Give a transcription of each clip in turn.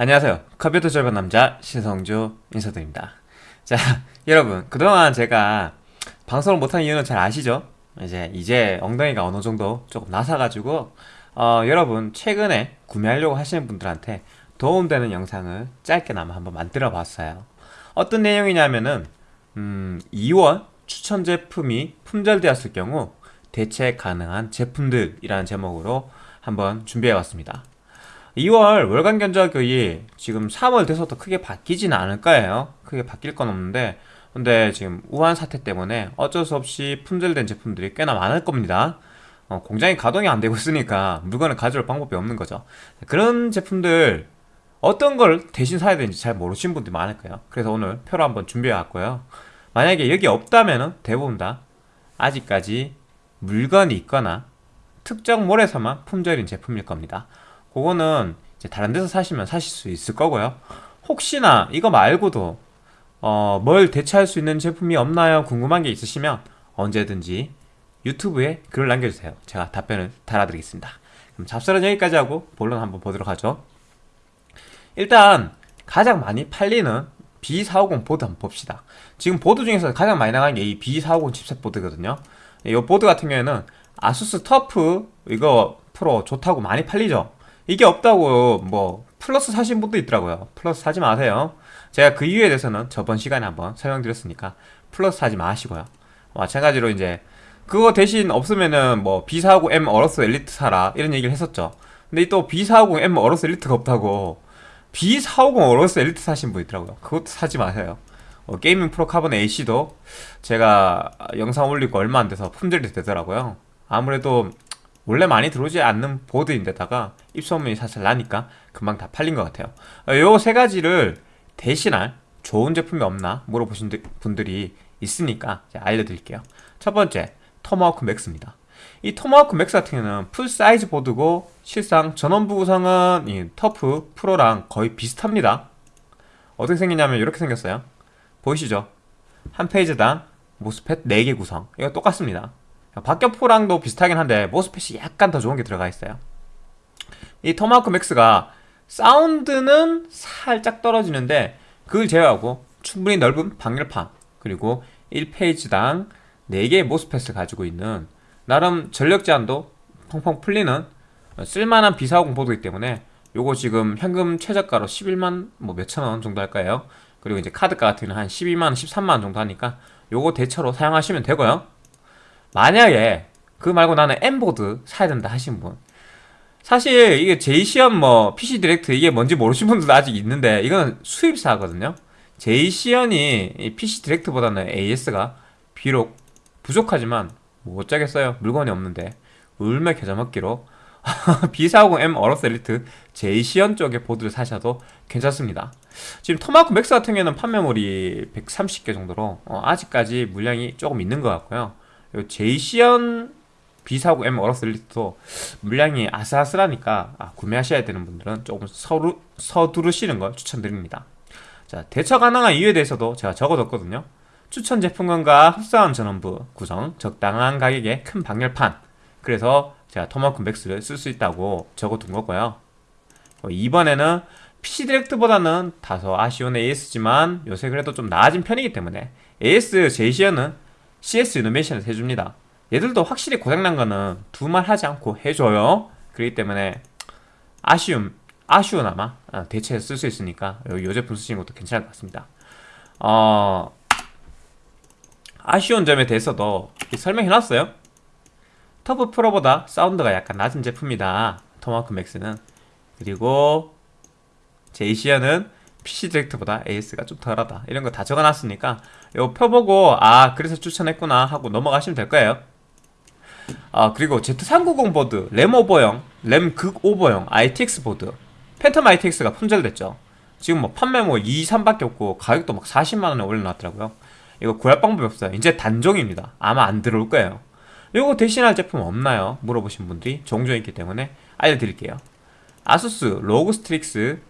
안녕하세요. 컴퓨터 절반 남자 신성주 인사드립니다. 자 여러분 그동안 제가 방송을 못한 이유는 잘 아시죠? 이제 이제 엉덩이가 어느 정도 조금 나사가지고 어, 여러분 최근에 구매하려고 하시는 분들한테 도움되는 영상을 짧게나마 한번 만들어 봤어요. 어떤 내용이냐면은 음, 2월 추천 제품이 품절되었을 경우 대체 가능한 제품들이라는 제목으로 한번 준비해 왔습니다 2월 월간 견적이 지금 3월 돼서도 크게 바뀌지는 않을 거예요. 크게 바뀔 건 없는데. 근데 지금 우한 사태 때문에 어쩔 수 없이 품절된 제품들이 꽤나 많을 겁니다. 어, 공장이 가동이 안 되고 있으니까 물건을 가져올 방법이 없는 거죠. 그런 제품들 어떤 걸 대신 사야 되는지 잘 모르시는 분들이 많을 거예요. 그래서 오늘 표로 한번 준비해 왔고요. 만약에 여기 없다면 대부분 다 아직까지 물건이 있거나 특정 몰에서만 품절인 제품일 겁니다 그거는 이제 다른 데서 사시면 사실 수 있을 거고요. 혹시나 이거 말고도 어, 뭘 대체할 수 있는 제품이 없나요? 궁금한 게 있으시면 언제든지 유튜브에 글을 남겨주세요. 제가 답변을 달아드리겠습니다. 그럼 잡설은 여기까지 하고 본론 한번 보도록 하죠. 일단 가장 많이 팔리는 B450 보드 한번 봅시다. 지금 보드 중에서 가장 많이 나가는 게 이 B450 칩셋 보드거든요. 이 보드 같은 경우에는 아수스 터프 이거 프로 좋다고 많이 팔리죠 이게 없다고 뭐 플러스 사신 분도 있더라고요. 플러스 사지 마세요. 제가 그 이유에 대해서는 저번 시간에 한번 설명드렸으니까 플러스 사지 마시고요. 마찬가지로 이제 그거 대신 없으면은 뭐 B450M 어로스 엘리트 사라 이런 얘기를 했었죠. 근데 또 B450M 어로스 엘리트가 없다고 B450 어로스 엘리트 사신 분 있더라고요. 그것도 사지 마세요. 어, 게이밍 프로 카본 AC도 제가 영상 올리고 얼마 안 돼서 품절이 되더라고요. 아무래도 원래 많이 들어오지 않는 보드인데다가 입소문이 사실 나니까 금방 다 팔린 것 같아요. 어, 요세 가지를 대신할 좋은 제품이 없나 물어보신 분들이 있으니까 알려드릴게요. 첫 번째 토마호크 맥스입니다. 이 토마호크 맥스 같은 경우는 full size 보드고 실상 전원부 구성은 이 터프 프로랑 거의 비슷합니다. 어떻게 생겼냐면 이렇게 생겼어요. 보이시죠? 한 phase당 MOSFET 4개 구성. 이거 똑같습니다 박격포랑도 비슷하긴 한데 MOSFET이 약간 더 좋은 게 들어가 있어요. 이 토마호크 맥스가 사운드는 살짝 떨어지는데 그걸 제외하고 충분히 넓은 방열판 그리고 1 phase당 4개의 MOSFET을 가지고 있는 나름 전력 제한도 펑펑 풀리는 쓸만한 B450 보드이기 때문에 요거 지금 현금 최저가로 11만 뭐 몇천원 정도 할까요? 그리고 이제 카드가 같은 한 12만원 13만원 정도 하니까 요거 대체로 사용하시면 되고요 만약에 그 말고 나는 M보드 사야 된다 하신 분. 사실 이게 제이씨현 뭐 PC 디렉트 이게 뭔지 모르시는 분들도 아직 있는데 이거는 수입사거든요. 제이씨현이 PC 디렉트보다는 AS가 비록 부족하지만 뭐 어쩌겠어요. 물건이 없는데. 울며 겨자 먹기로. B450M 어로스 엘리트 제이씨현 쪽의 보드를 사셔도 괜찮습니다. 지금 토마호크 맥스 같은 경우에는 판매몰이 130개 정도로 어, 아직까지 물량이 조금 있는 것 같고요 제이씨현 B450M 어로스 엘리트도 물량이 아슬아슬하니까 아, 구매하셔야 되는 분들은 조금 서루, 서두르시는 걸 추천드립니다. 자 대체 가능한 이유에 대해서도 제가 적어뒀거든요. 추천 제품군과 흡사한 전원부 구성 적당한 가격에 큰 방열판. 그래서 제가 토마호크 맥스를 쓸 수 있다고 적어둔 거고요. 어, 이번에는 PC 디렉트보다는 다소 아쉬운 AS지만 요새 그래도 좀 나아진 편이기 때문에 AS 제이시어는 CS 이노메이션을 해줍니다. 얘들도 확실히 고장난 거는 두말 하지 않고 해줘요. 그렇기 때문에 아쉬움 아쉬우나마 어, 대체해서 쓸 수 있으니까 요 제품 쓰시는 것도 괜찮을 것 같습니다. 어, 아쉬운 점에 대해서도 설명해놨어요. 터프 프로보다 사운드가 약간 낮은 제품이다. 토마호크 맥스는. 그리고 제이씨현은 PC 디렉트보다 AS가 좀 덜하다. 이런 거 다 적어놨으니까 요 펴보고 아 그래서 추천했구나 하고 넘어가시면 될 거예요. 아 그리고 Z390 보드 램 오버형 램 극 오버형 ITX 보드. 팬텀 ITX가 품절됐죠. 지금 뭐 판매 뭐 2, 3밖에 없고 가격도 막 40만원에 올려놨더라고요. 이거 구할 방법이 없어요. 이제 단종입니다. 아마 안 들어올 거예요. 이거 대신할 제품 없나요? 물어보신 분들이 종종 있기 때문에 알려드릴게요. 아수스 로그 스트릭스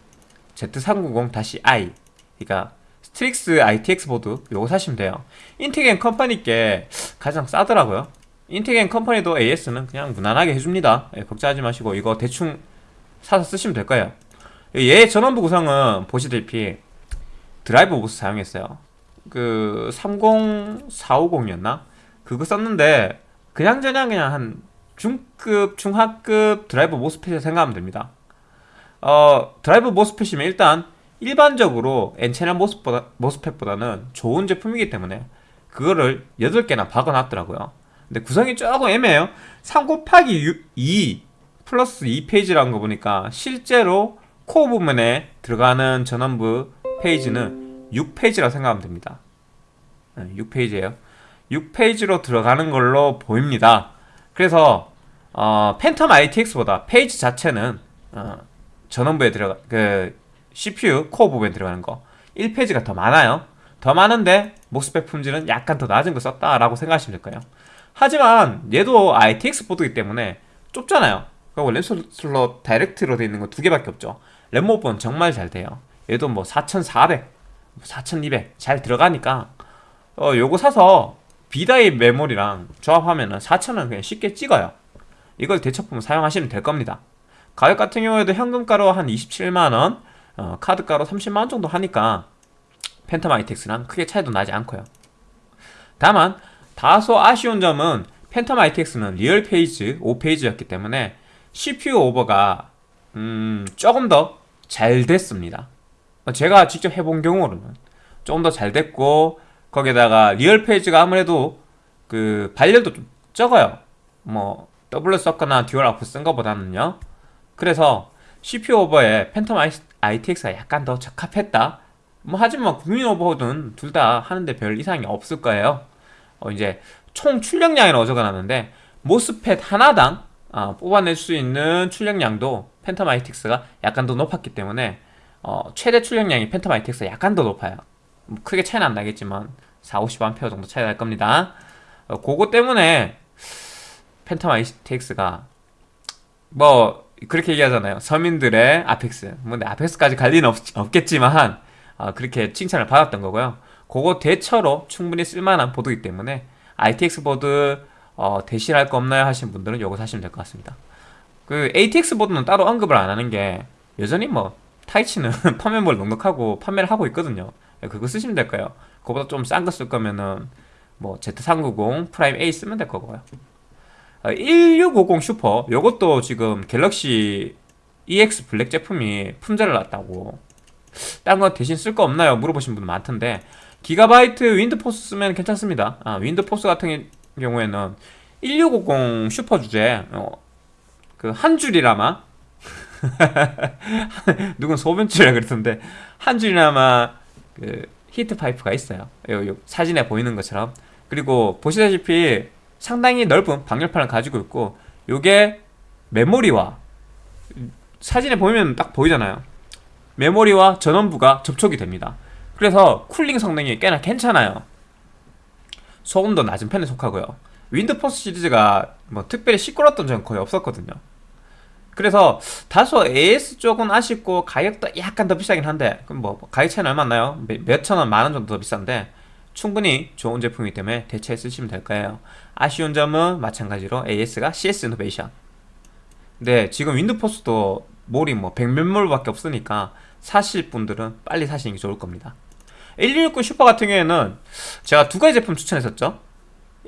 Z390-i 그러니까 스트릭스 ITX 보드 요거 사시면 돼요 인텍앤 컴퍼니께 가장 싸더라고요 인텍앤 컴퍼니도 AS는 그냥 무난하게 해줍니다 예, 걱정하지 마시고 이거 대충 사서 쓰시면 될 거예요 얘 전원부 구성은 보시다시피 드라이버 보스 사용했어요. 그 30450이었나? 그거 썼는데 그냥 저냥 그냥 한 중급, 중하급 드라이버 모스펫을 생각하면 됩니다. 어, 드라이버 모스펫이면 일단 일반적으로 N채널 모스보다, 모스펫보다는 좋은 제품이기 때문에 그거를 8개나 박아놨더라고요. 근데 구성이 조금 애매해요. 3 곱하기 2 플러스 2페이지라는 거 보니까 실제로 코어 부분에 들어가는 전원부 phase는 6 phase라고 생각하면 됩니다. 6 phase예요. 6 phase로 들어가는 걸로 보입니다. 그래서 어, 팬텀 ITX보다 phase 자체는 어, 전원부에 들어가 그 CPU 코어 부분에 들어가는 거 1 phase가 더 많아요. 더 많은데 MOSFET 품질은 약간 더 낮은 거 썼다라고 생각하시면 될 거예요. 하지만 얘도 ITX 보드이기 때문에 좁잖아요. 그리고 램 슬롯 direct로 되어 있는 거두 개밖에 없죠. 램 오버는 정말 잘 돼요. 얘도 뭐 4400, 4200 잘 들어가니까 어 요거 사서 B-die 메모리랑 조합하면은 4000은 그냥 쉽게 찍어요. 이걸 대체품 사용하시면 될 겁니다. 가격 같은 경우에도 현금가로 한 27만원, 어, 카드가로 30만원 정도 하니까 팬텀 ITX랑 크게 차이도 나지 않고요. 다만 다소 아쉬운 점은 팬텀 ITX는 real phase 5 phase였기 때문에 CPU 오버가 음, 조금 더 잘 됐습니다. 제가 직접 해본 경우로는 조금 더 잘 됐고 거기다가 real phase가 아무래도 그 발열도 좀 적어요. 뭐 doubler 썼거나 dual output 쓴 것보다는요. 그래서 CPU 오버에 팬텀 ITX가 약간 더 적합했다. 뭐 하지만 국민 오버든 둘다 하는데 별 이상이 없을 거예요. 어 이제 총 출력량이 어져가나는데 MOSFET 하나당 어, 뽑아낼 수 있는 출력량도 팬텀 ITX가 약간 더 높았기 때문에 어, 최대 출력량이 팬텀 ITX가 약간 더 높아요. 뭐 크게 차이는 안 나겠지만 4, 50A 정도 차이 날 겁니다. 어, 그거 때문에 팬텀 ITX가 뭐 그렇게 얘기하잖아요. 서민들의 아펙스. 뭐 아펙스까지 갈 리는 없, 겠지만 어, 그렇게 칭찬을 받았던 거고요. 그거 대체로 충분히 쓸만한 보드이기 때문에 ITX 보드 어, 대신할 거 없나요 하신 분들은 이거 사시면 될 것 같습니다. 그 ATX 보드는 따로 언급을 안 하는 게 여전히 뭐 타이치는 판매몰 넉넉하고 판매를 하고 있거든요. 그거 쓰시면 될 거예요. 그거보다 좀 싼 거 쓸 거면은 뭐 Z390 프라임 A 쓰면 될 거고요. 1650 어, 슈퍼 요것도 지금 갤럭시 EX 블랙 제품이 품절을 났다고. 딴 거 대신 쓸 거 없나요? 물어보신 분 많던데. 기가바이트 윈드포스 쓰면 괜찮습니다. 아, 윈드포스 같은 경우에는 1650 슈퍼 주제 어, 그 한 줄이나마? 누군 소변줄이라 그랬던데. 한 줄이나마 그 heat pipe가 있어요. 요, 요 사진에 보이는 것처럼. 그리고 보시다시피 상당히 넓은 방열판을 가지고 있고 요게 메모리와 사진에 보면 딱 보이잖아요. 메모리와 전원부가 접촉이 됩니다. 그래서 cooling 성능이 꽤나 괜찮아요. 소음 도 낮은 편에 속하고요. 윈드포스 시리즈가 뭐 특별히 시끄러웠던 적은 거의 없었거든요. 그래서 다소 AS 쪽은 아쉽고 가격도 약간 더 비싸긴 한데 그럼 뭐 가격 차이는 얼마 나요? 몇천 원, 만원 정도 더 비싼데 충분히 좋은 제품이기 때문에 대체해 쓰시면 될 거예요 아쉬운 점은 마찬가지로 AS가 CS 이노베이션 근데 지금 윈드포스도 몰이 뭐 백몇몰 밖에 없으니까 사실 분들은 빨리 사시는 게 좋을 겁니다. 1660 슈퍼 같은 경우에는 제가 두 가지 제품 추천했었죠?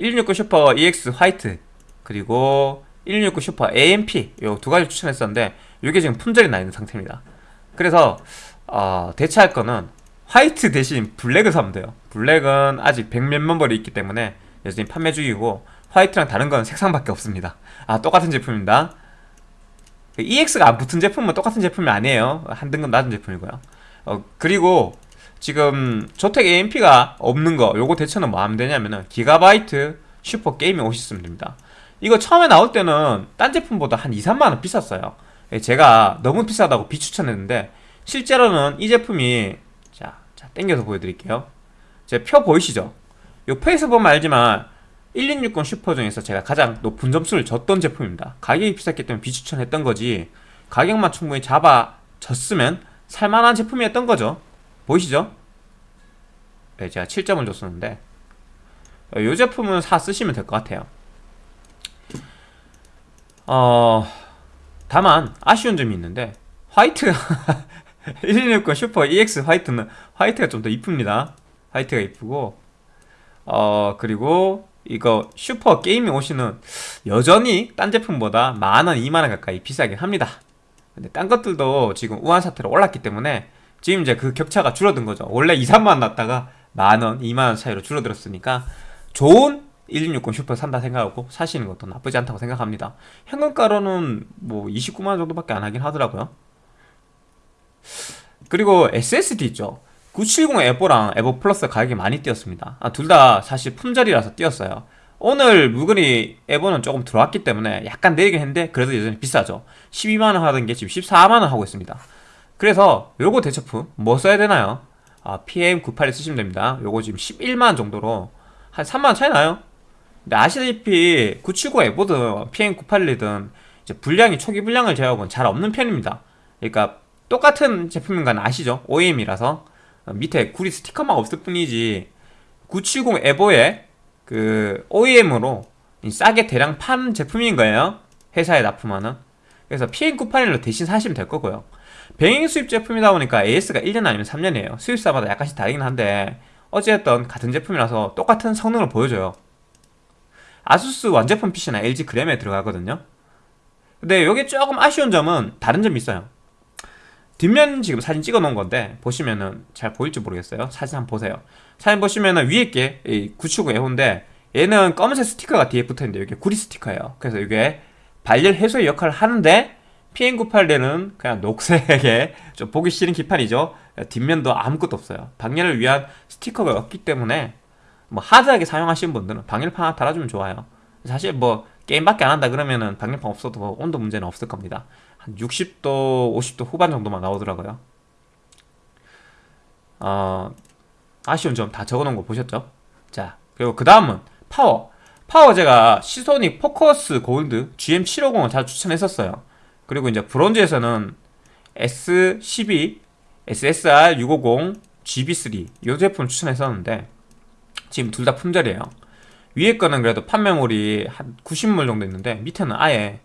1660 슈퍼 EX 화이트 그리고 1660 슈퍼 AMP 요 두 가지 추천했었는데 이게 지금 품절이 나 있는 상태입니다. 그래서 어, 대체할 거는 화이트 대신 블랙을 사면 돼요. 블랙은 아직 100몇 판매몰이 있기 때문에 여전히 판매 중이고 화이트랑 다른 건 색상밖에 없습니다. 아 똑같은 제품입니다. EX가 안 붙은 제품은 똑같은 제품이 아니에요. 한 등급 낮은 제품이고요. 어, 그리고 지금 조텍 AMP가 없는 거 요거 대처는 뭐 하면 되냐면은 기가바이트 슈퍼 게임에 오셨으면 됩니다. 이거 처음에 나올 때는 딴 제품보다 한 2, 3만원 비쌌어요. 예, 제가 너무 비싸다고 비추천했는데 실제로는 이 제품이 자, 자 땡겨서 보여드릴게요. 제 표 보이시죠? 요 페이스 보면 알지만 1660 슈퍼 중에서 제가 가장 높은 점수를 줬던 제품입니다. 가격이 비쌌기 때문에 비추천했던 거지 가격만 충분히 잡아줬으면 살만한 제품이었던 거죠. 보이시죠? 네, 제가 7점을 줬었는데 이 어, 제품은 사 쓰시면 될 것 같아요. 어... 다만 아쉬운 점이 있는데 화이트 1660 슈퍼 EX 화이트는 화이트가 좀 더 이쁩니다. 화이트가 이쁘고 어 그리고 이거 슈퍼 게이밍 OC는 여전히 딴 제품보다 만원, 2만원 가까이 비싸긴 합니다. 근데 딴 것들도 지금 우한 사태로 올랐기 때문에 지금 이제 그 격차가 줄어든 거죠. 원래 2, 3만원 났다가 만원, 2만원 차이로 줄어들었으니까 좋은 1660 슈퍼 산다 생각하고 사시는 것도 나쁘지 않다고 생각합니다. 현금가로는 뭐 29만원 정도밖에 안 하긴 하더라고요. 그리고 SSD 있죠 970 에버랑 에버 플러스 가격이 많이 뛰었습니다. 아, 둘 다 사실 품절이라서 뛰었어요. 오늘 물건이 에버는 조금 들어왔기 때문에 약간 내리긴 했는데 그래도 여전히 비싸죠. 12만원 하던 게 지금 14만원 하고 있습니다. 그래서 요거 대처품 뭐 써야 되나요? 아, PM98을 쓰시면 됩니다. 요거 지금 11만원 정도로 한 3만원 차이 나요? 근데 아시다시피 979 에버든 PM98이든 분량이 초기 분량을 제외하고는 잘 없는 편입니다. 그러니까 똑같은 제품인 건 아시죠? OEM이라서 밑에 구리 스티커만 없을 뿐이지 970 에버의 그 OEM으로 싸게 대량 파는 제품인 거예요. 회사에 납품하는. 그래서 PM981로 대신 사시면 될 거고요. 병행 수입 제품이다 보니까 AS가 1년 아니면 3년이에요. 수입사마다 약간씩 다르긴 한데 어찌됐든 같은 제품이라서 똑같은 성능을 보여줘요. 아수스 완제품 PC나 LG 그램에 들어가거든요. 근데 여기 조금 아쉬운 점은 다른 점이 있어요 뒷면 지금 사진 찍어 놓은 건데 보시면은 잘 보일지 모르겠어요. 사진 한번 보세요. 사진 보시면은 위에 게979 에호인데 얘는 검은색 스티커가 뒤에 붙어있는데 이게 구리 스티커예요. 그래서 이게 발열 해소의 역할을 하는데 PM981에는 그냥 녹색에 좀 보기 싫은 기판이죠. 뒷면도 아무것도 없어요. 방열을 위한 스티커가 없기 때문에 뭐 하드하게 사용하시는 분들은 방열판 하나 달아주면 좋아요. 사실 뭐 게임밖에 안 한다 그러면은 방열판 없어도 뭐 온도 문제는 없을 겁니다 한 60도, 50도 후반 정도만 나오더라고요. 어, 아쉬운 점 다 적어놓은 거 보셨죠? 자, 그리고 그 다음은 파워. 파워 제가 시소닉 포커스 골드 GM750을 자주 추천했었어요. 그리고 이제 브론즈에서는 S12, SSR 650, GB3 이 제품 추천했었는데 지금 둘 다 품절이에요. 위에 거는 그래도 판매물이 한 90물 정도 있는데 밑에는 아예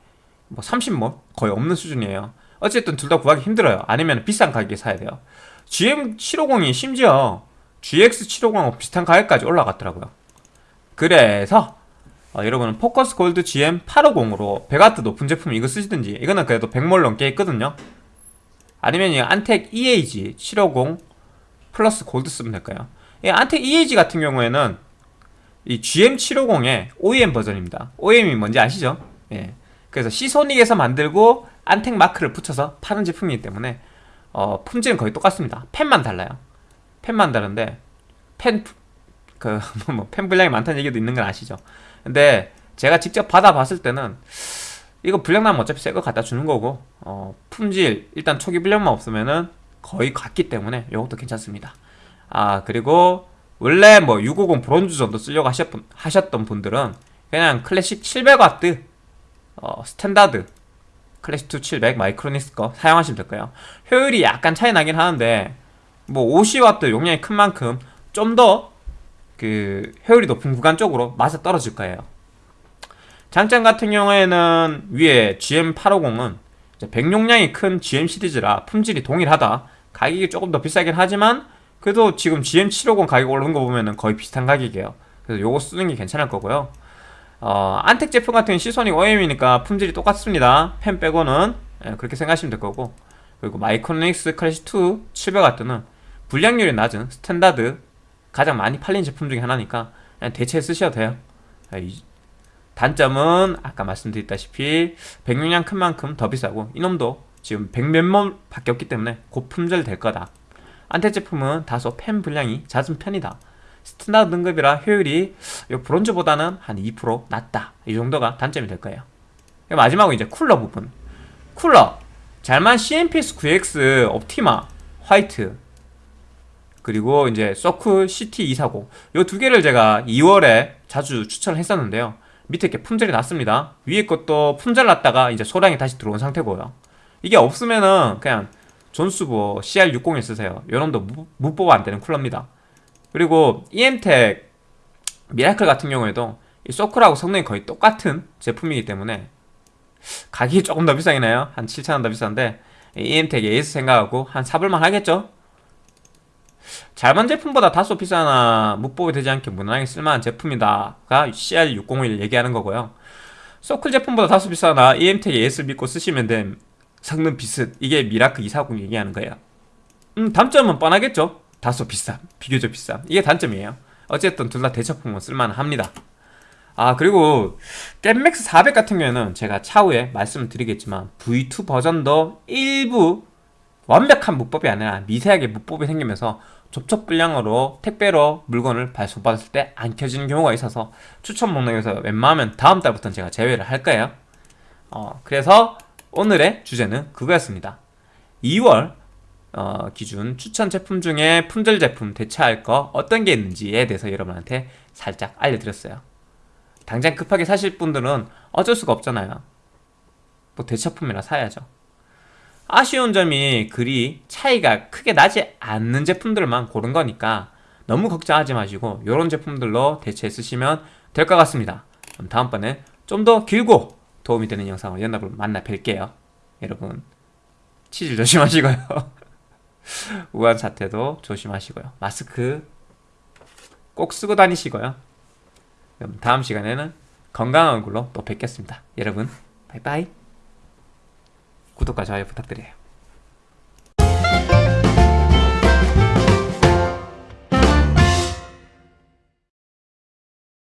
뭐 30모 거의 없는 수준이에요. 어쨌든 둘 다 구하기 힘들어요. 아니면 비싼 가격에 사야 돼요. GM750이 심지어 GX750하고 비슷한 가격까지 올라갔더라고요. 그래서 어, 여러분은 포커스 골드 GM850으로 100W 높은 제품 이거 쓰시든지 이거는 그래도 100몰 넘게 있거든요. 아니면 이 안텍 EAG 750 플러스 골드 쓰면 될까요? 이 안텍 EAG 같은 경우에는 이 GM750의 OEM 버전입니다. OEM이 뭔지 아시죠? 예. 그래서 시소닉에서 만들고 안텍 마크를 붙여서 파는 제품이기 때문에 어, 품질은 거의 똑같습니다. 펜만 달라요. 펜만 다른데 팬, 그, 뭐, 팬 불량이 많다는 얘기도 있는 건 아시죠? 근데 제가 직접 받아봤을 때는 이거 불량 나면 어차피 새 거 갖다 주는 거고 어, 품질 일단 초기 불량만 없으면은 거의 같기 때문에 이것도 괜찮습니다. 아 그리고 원래 뭐 650 브론즈 정도 쓰려고 하셨던 분들은 그냥 클래식 700W 어, 스탠다드 클래식 2 700 마이크로닉스 거 사용하시면 될 거예요? 효율이 약간 차이 나긴 하는데 뭐 50W 용량이 큰 만큼 좀 더 그 효율이 높은 구간 쪽으로 맞아 떨어질 거예요. 장점 같은 경우에는 위에 GM850은 백용량이 큰 GM 시리즈라 품질이 동일하다. 가격이 조금 더 비싸긴 하지만 그래도 지금 GM750 가격 오르는 거 보면 거의 비슷한 가격이에요. 그래서 요거 쓰는 게 괜찮을 거고요 어, 안텍 제품 같은 시소닉 OEM이니까 품질이 똑같습니다. 펜 빼고는. 예, 그렇게 생각하시면 될 거고. 그리고 마이크로닉스 클래식2 700W는 불량률이 낮은 스탠다드 가장 많이 팔린 제품 중에 하나니까 그냥 대체 쓰셔도 돼요. 예, 단점은 아까 말씀드렸다시피 백용량 큰 만큼 더 비싸고 이놈도 지금 백몇만 밖에 없기 때문에 곧 품절 될 거다. 안텍 제품은 다소 팬 불량이 잦은 편이다 스탠다드 등급이라 효율이 브론즈보다는 한 2% 낮다. 이 정도가 단점이 될 거예요. 마지막으로 이제 쿨러 부분. 쿨러. 잘만 CMPS 9X 옵티마 화이트 그리고 이제 서클 CT240 이두 개를 제가 2월에 자주 추천을 했었는데요. 밑에 이렇게 품절이 났습니다. 위에 것도 품절 났다가 이제 소량이 다시 들어온 상태고요. 이게 없으면은 그냥 존수보 CR60을 쓰세요. 요놈도 무법 안되는 쿨러입니다 그리고 EM텍 미라클 같은 경우에도 이 소클하고 성능이 거의 똑같은 제품이기 때문에 가격이 조금 더 비싸긴 해요. 한 7,000원 더 비싼데 EM텍 AS 생각하고 한 사볼만 하겠죠? 잘만 제품보다 다소 비싸나 못 보게 되지 않게 무난하게 쓸만한 제품이다가 CR601 얘기하는 거고요. 소클 제품보다 다소 비싸나 EM텍 AS 믿고 쓰시면 됨. 성능 비슷. 이게 미라클 240 얘기하는 거예요. 음 단점은 뻔하겠죠 다소 비쌈 비교적 비쌈 이게 단점이에요. 어쨌든 둘 다 대처품은 쓸만합니다. 아 그리고 겜맥스 400 같은 경우에는 제가 차후에 말씀을 드리겠지만 V2 버전도 일부 완벽한 무법이 아니라 미세하게 무법이 생기면서 접촉 불량으로 택배로 물건을 발송받았을 때 안 켜지는 경우가 있어서 추천 목록에서 웬만하면 다음 달부터는 제가 제외를 할 거예요. 어, 그래서 오늘의 주제는 그거였습니다. 2월 어, 기준 추천 제품 중에 품절 제품 대체할 거 어떤 게 있는지에 대해서 여러분한테 살짝 알려드렸어요. 당장 급하게 사실 분들은 어쩔 수가 없잖아요. 뭐 대처품이라 사야죠. 아쉬운 점이 그리 차이가 크게 나지 않는 제품들만 고른 거니까 너무 걱정하지 마시고 이런 제품들로 대체 쓰시면 될 것 같습니다. 그럼 다음번에 좀더 길고 도움이 되는 영상으로 연락을 만나 뵐게요. 여러분 치질 조심하시고요 우한 사태도 조심하시고요. 마스크 꼭 쓰고 다니시고요. 그럼 다음 시간에는 건강한 얼굴로 또 뵙겠습니다. 여러분 바이바이. 구독과 좋아요 부탁드려요